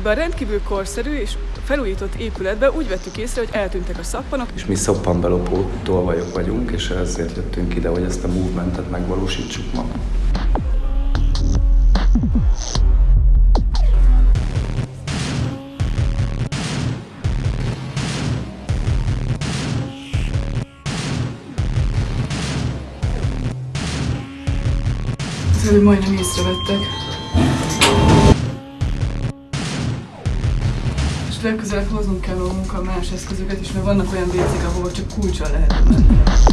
Ebben a rendkívül korszerű és felújított épületbe úgy vettük észre, hogy eltűntek a szappanok. És mi szappanbelopó tolvajok vagyunk, és ezért jöttünk ide, hogy ezt a movementet megvalósítsuk ma. Az előbb majdnem észrevettek. És legközelebb hoznunk kell magunkkal más eszközöket is, mert vannak olyan vécék, ahova csak kulcsal lehet menni.